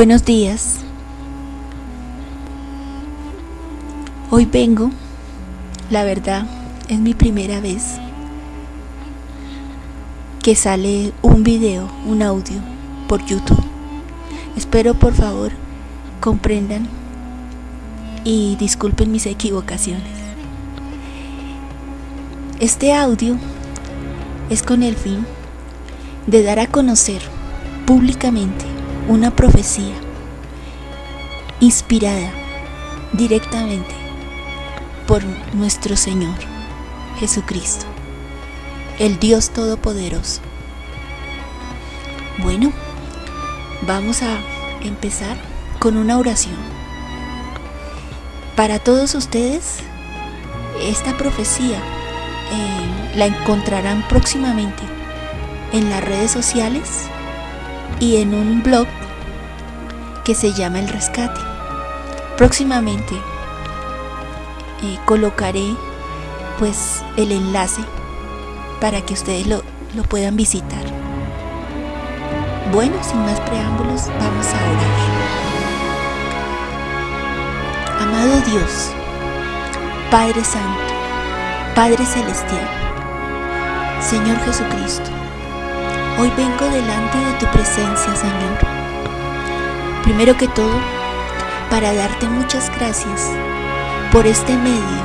Buenos días. Hoy vengo, la verdad, es mi primera vez que sale un video, un audio por YouTube. Espero por favor comprendan y disculpen mis equivocaciones. Este audio es con el fin de dar a conocer públicamente una profecía inspirada directamente por nuestro Señor Jesucristo, el Dios Todopoderoso. Bueno, vamos a empezar con una oración. Para todos ustedes, esta profecía eh, la encontrarán próximamente en las redes sociales y en un blog que se llama El Rescate. Próximamente eh, colocaré pues el enlace para que ustedes lo, lo puedan visitar. Bueno, sin más preámbulos, vamos a orar. Amado Dios, Padre Santo, Padre Celestial, Señor Jesucristo, hoy vengo delante de tu presencia, Señor. Primero que todo, para darte muchas gracias por este medio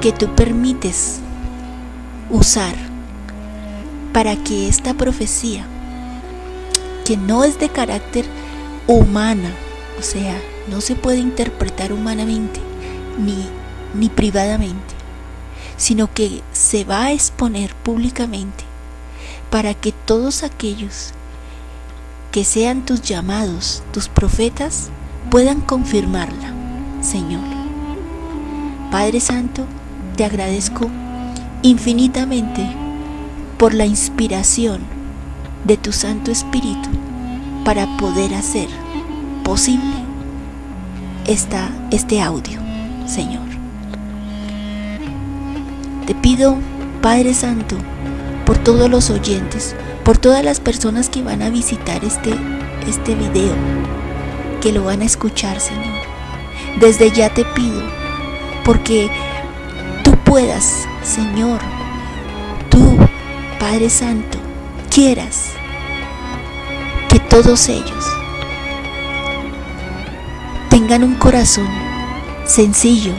que tú permites usar para que esta profecía, que no es de carácter humana, o sea, no se puede interpretar humanamente ni, ni privadamente, sino que se va a exponer públicamente para que todos aquellos que sean tus llamados, tus profetas, puedan confirmarla, Señor. Padre Santo, te agradezco infinitamente por la inspiración de tu Santo Espíritu para poder hacer posible esta, este audio, Señor. Te pido, Padre Santo, por todos los oyentes, por todas las personas que van a visitar este, este video, que lo van a escuchar, Señor. Desde ya te pido, porque tú puedas, Señor, tú, Padre Santo, quieras que todos ellos tengan un corazón sencillo,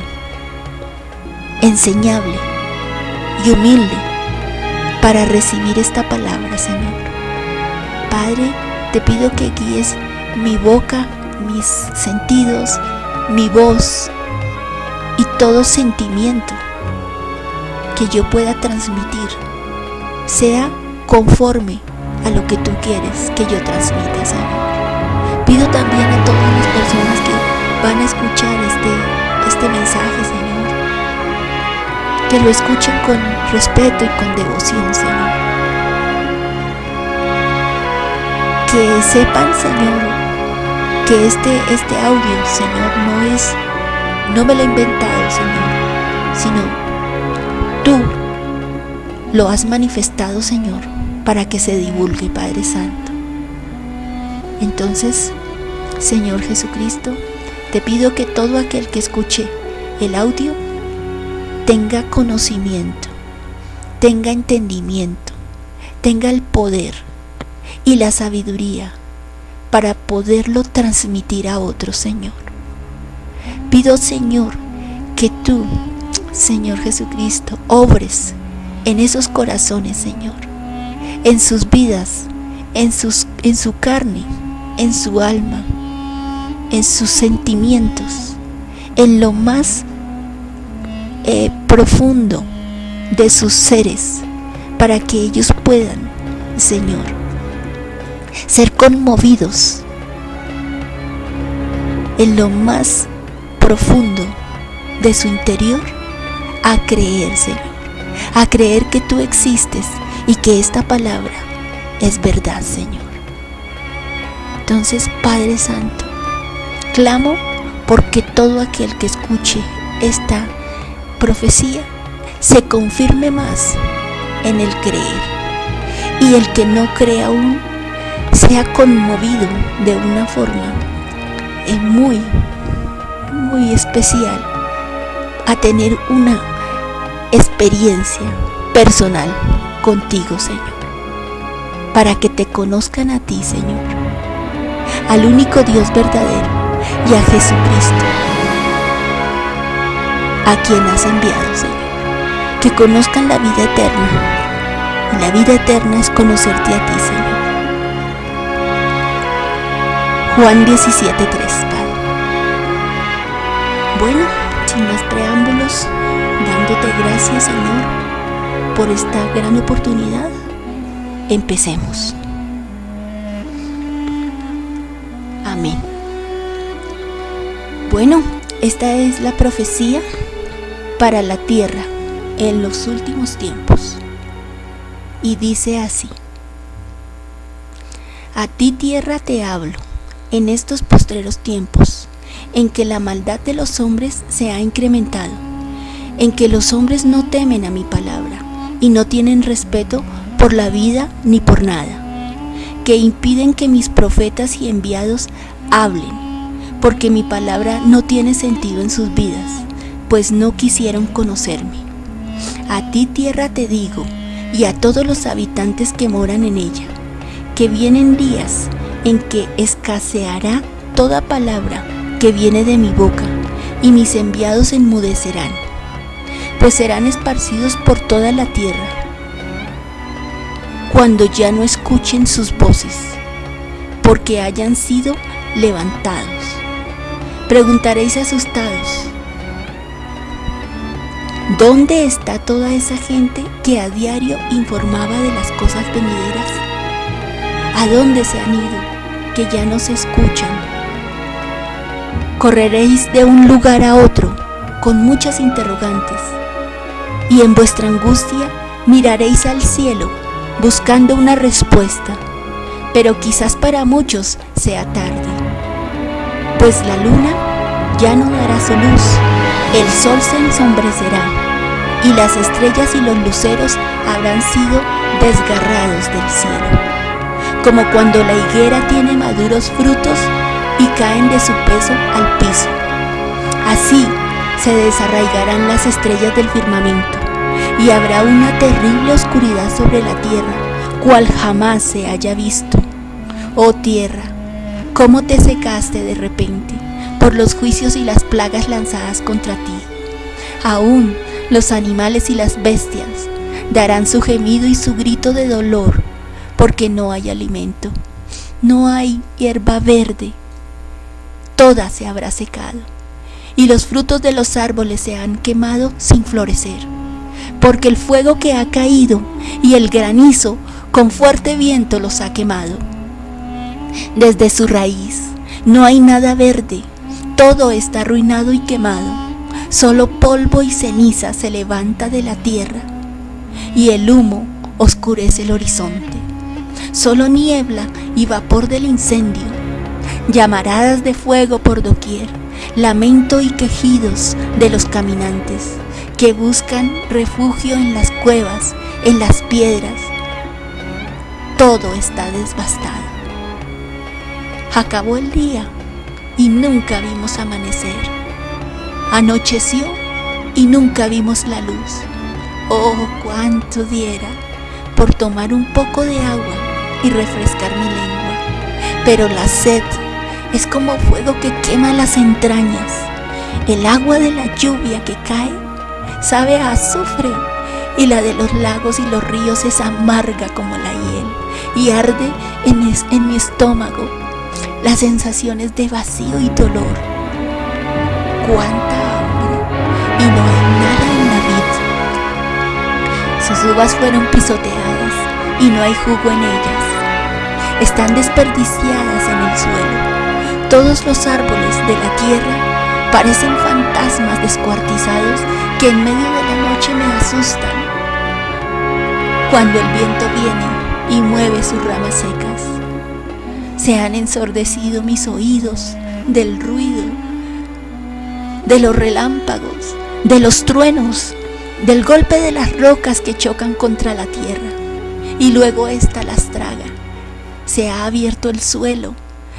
enseñable y humilde para recibir esta palabra, Señor. Padre, te pido que guíes mi boca, mis sentidos, mi voz y todo sentimiento que yo pueda transmitir sea conforme a lo que tú quieres que yo transmita, Señor. Pido también a todas las personas que van a escuchar este, este mensaje, Señor que lo escuchen con respeto y con devoción, Señor. Que sepan, Señor, que este, este audio, Señor, no es, no me lo he inventado, Señor, sino tú lo has manifestado, Señor, para que se divulgue, Padre Santo. Entonces, Señor Jesucristo, te pido que todo aquel que escuche el audio tenga conocimiento, tenga entendimiento, tenga el poder y la sabiduría para poderlo transmitir a otro Señor. Pido, Señor, que tú, Señor Jesucristo, obres en esos corazones, Señor, en sus vidas, en, sus, en su carne, en su alma, en sus sentimientos, en lo más eh, profundo de sus seres para que ellos puedan, Señor, ser conmovidos en lo más profundo de su interior a creer, Señor, a creer que tú existes y que esta palabra es verdad, Señor. Entonces, Padre Santo, clamo porque todo aquel que escuche esta profecía se confirme más en el creer. Y el que no cree aún sea conmovido de una forma eh, muy, muy especial a tener una experiencia personal contigo, Señor. Para que te conozcan a ti, Señor. Al único Dios verdadero y a Jesucristo. A quien has enviado, Señor. Que conozcan la vida eterna. Y la vida eterna es conocerte a ti, Señor. Juan 17.3, Padre. Bueno, sin más preámbulos, dándote gracias, Señor, por esta gran oportunidad, empecemos. Amén. Bueno, esta es la profecía para la tierra en los últimos tiempos. Y dice así, a ti tierra te hablo en estos postreros tiempos, en que la maldad de los hombres se ha incrementado, en que los hombres no temen a mi palabra y no tienen respeto por la vida ni por nada, que impiden que mis profetas y enviados hablen, porque mi palabra no tiene sentido en sus vidas, pues no quisieron conocerme. A ti tierra te digo, y a todos los habitantes que moran en ella, que vienen días en que escaseará toda palabra que viene de mi boca, y mis enviados enmudecerán, pues serán esparcidos por toda la tierra, cuando ya no escuchen sus voces, porque hayan sido levantados. Preguntaréis asustados, ¿dónde está toda esa gente que a diario informaba de las cosas venideras? ¿A dónde se han ido? que ya no se escuchan. Correréis de un lugar a otro con muchas interrogantes y en vuestra angustia miraréis al cielo buscando una respuesta, pero quizás para muchos sea tarde, pues la luna ya no dará su luz, el sol se ensombrecerá y las estrellas y los luceros habrán sido desgarrados del cielo como cuando la higuera tiene maduros frutos y caen de su peso al piso. Así se desarraigarán las estrellas del firmamento y habrá una terrible oscuridad sobre la tierra, cual jamás se haya visto. Oh tierra, cómo te secaste de repente por los juicios y las plagas lanzadas contra ti. Aún los animales y las bestias darán su gemido y su grito de dolor porque no hay alimento, no hay hierba verde, toda se habrá secado, y los frutos de los árboles se han quemado sin florecer, porque el fuego que ha caído y el granizo con fuerte viento los ha quemado. Desde su raíz no hay nada verde, todo está arruinado y quemado, solo polvo y ceniza se levanta de la tierra, y el humo oscurece el horizonte solo niebla y vapor del incendio, llamaradas de fuego por doquier, lamento y quejidos de los caminantes que buscan refugio en las cuevas, en las piedras. Todo está devastado. Acabó el día y nunca vimos amanecer. Anocheció y nunca vimos la luz. Oh, cuánto diera por tomar un poco de agua y refrescar mi lengua. Pero la sed es como fuego que quema las entrañas. El agua de la lluvia que cae sabe a azufre y la de los lagos y los ríos es amarga como la hiel y arde en, en mi estómago las sensaciones de vacío y dolor. Cuánta hambre y no hay nada en la vida. Sus uvas fueron pisoteadas y no hay jugo en ellas están desperdiciadas en el suelo. Todos los árboles de la tierra parecen fantasmas descuartizados que en medio de la noche me asustan. Cuando el viento viene y mueve sus ramas secas, se han ensordecido mis oídos del ruido, de los relámpagos, de los truenos, del golpe de las rocas que chocan contra la tierra, y luego ésta las traga. Se ha abierto el suelo,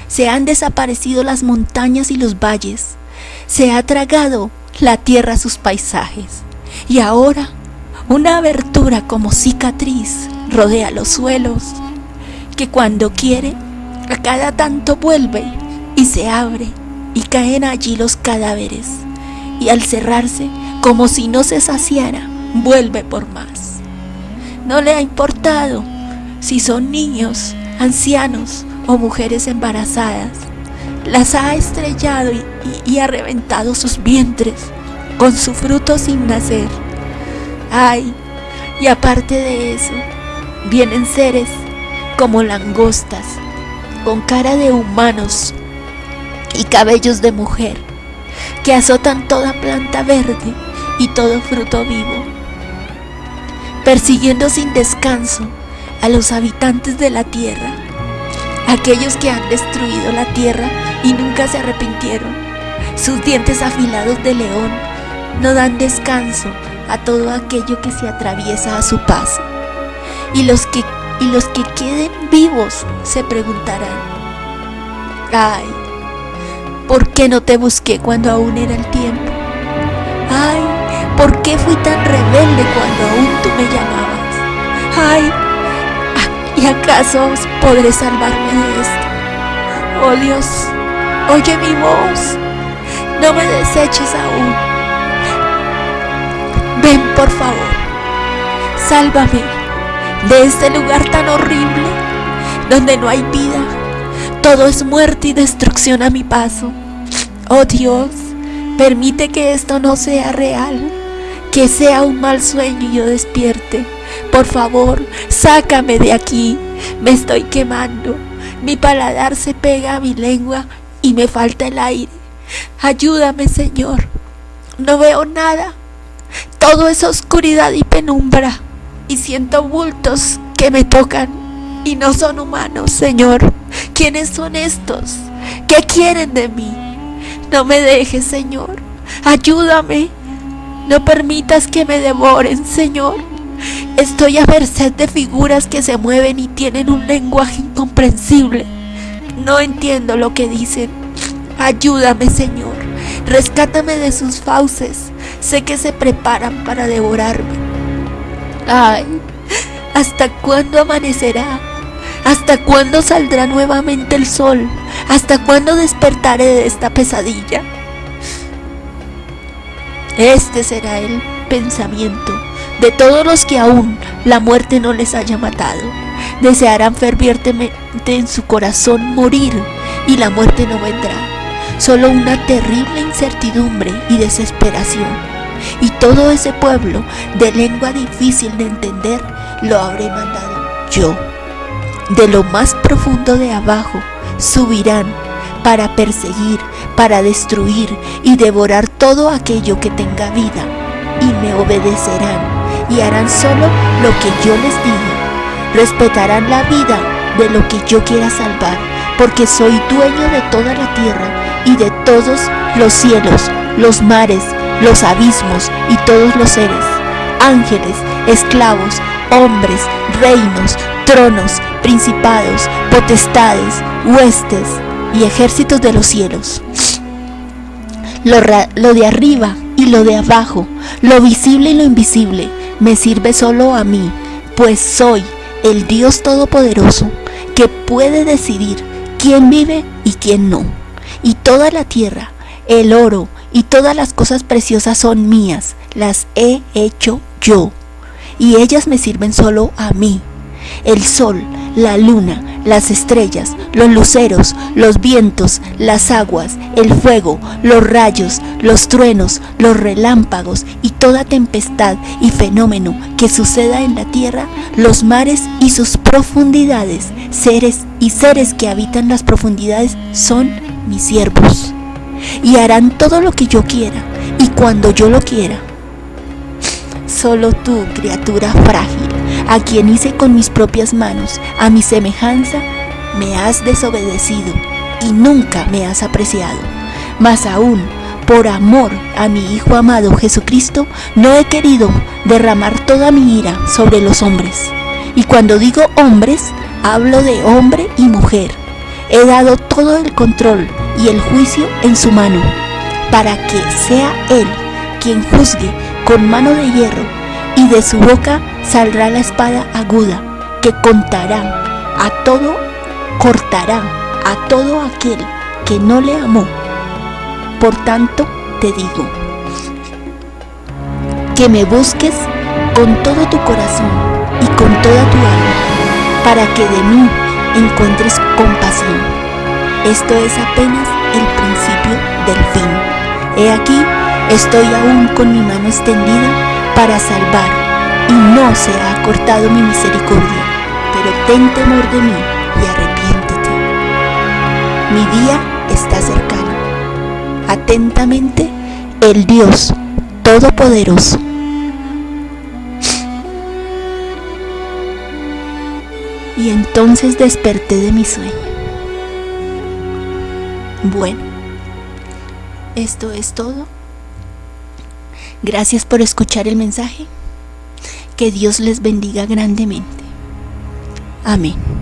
se han desaparecido las montañas y los valles, se ha tragado la tierra sus paisajes, y ahora una abertura como cicatriz rodea los suelos, que cuando quiere, a cada tanto vuelve y se abre, y caen allí los cadáveres, y al cerrarse, como si no se saciara, vuelve por más. No le ha importado si son niños, ancianos o mujeres embarazadas. Las ha estrellado y, ha reventado sus vientres con su fruto sin nacer. Ay, y aparte de eso, vienen seres como langostas, con cara de humanos y cabellos de mujer, que azotan toda planta verde y todo fruto vivo, persiguiendo sin descanso a los habitantes de la tierra, aquellos que han destruido la tierra y nunca se arrepintieron. Sus dientes afilados de león no dan descanso a todo aquello que se atraviesa a su paso. Y los que, y los que queden vivos se preguntarán, ay, ¿por qué no te busqué cuando aún era el tiempo? Ay, ¿por qué fui tan rebelde cuando aún tú me llamabas? Ay, ¿y acaso podré salvarme de esto? Oh Dios, oye mi voz, no me deseches aún. Ven por favor, sálvame de este lugar tan horrible donde no hay vida, todo es muerte y destrucción a mi paso. Oh Dios, permite que esto no sea real, que sea un mal sueño y yo despierte. Por favor, sácame de aquí, me estoy quemando, mi paladar se pega a mi lengua y me falta el aire. Ayúdame, Señor, no veo nada, todo es oscuridad y penumbra, y siento bultos que me tocan y no son humanos, Señor. ¿Quiénes son estos? ¿Qué quieren de mí? No me dejes, Señor. Ayúdame. No permitas que me devoren, Señor. Estoy a merced de figuras que se mueven y tienen un lenguaje incomprensible. No entiendo lo que dicen. Ayúdame, Señor. Rescátame de sus fauces. Sé que se preparan para devorarme. Ay, ¿hasta cuándo amanecerá? ¿Hasta cuándo saldrá nuevamente el sol? ¿Hasta cuándo despertaré de esta pesadilla? Este será el pensamiento de todos los que aún la muerte no les haya matado. Desearán fervientemente en su corazón morir y la muerte no vendrá. Solo una terrible incertidumbre y desesperación. Y todo ese pueblo de lengua difícil de entender lo habré mandado yo de lo más profundo de abajo, subirán para perseguir, para destruir y devorar todo aquello que tenga vida, y me obedecerán y harán solo lo que yo les diga. Respetarán la vida de lo que yo quiera salvar, porque soy dueño de toda la tierra y de todos los cielos, los mares, los abismos y todos los seres, ángeles, esclavos, hombres, reinos, tronos, principados, potestades, huestes y ejércitos de los cielos. Lo, de arriba y lo de abajo, lo visible y lo invisible, me sirve solo a mí, pues soy el Dios Todopoderoso que puede decidir quién vive y quién no. Y toda la tierra, el oro y todas las cosas preciosas son mías, las he hecho yo, y ellas me sirven solo a mí. El sol, la luna, las estrellas, los luceros, los vientos, las aguas, el fuego, los rayos, los truenos, los relámpagos y toda tempestad y fenómeno que suceda en la tierra, los mares y sus profundidades, seres y seres que habitan las profundidades son mis siervos. Y harán todo lo que yo quiera y cuando yo lo quiera. Solo tú, criatura frágil, a quien hice con mis propias manos, a mi semejanza, me has desobedecido y nunca me has apreciado. Mas aún, por amor a mi Hijo amado Jesucristo, no he querido derramar toda mi ira sobre los hombres. Y cuando digo hombres, Hablo de hombre y mujer. He dado todo el control y el juicio en su mano, para que sea Él quien juzgue con mano de hierro, y de su boca saldrá la espada aguda, que contará a todo, cortará a todo aquel que no le amó. Por tanto, te digo, que me busques con todo tu corazón y con toda tu alma, para que de mí encuentres compasión. Esto es apenas el principio del fin. He aquí, estoy aún con mi mano extendida para salvar, y no se ha cortado mi misericordia, pero ten temor de mí y arrepiéntete. Mi día está cercano. Atentamente, el Dios Todopoderoso. Y entonces desperté de mi sueño. Bueno, esto es todo. Gracias por escuchar el mensaje. Que Dios les bendiga grandemente. Amén.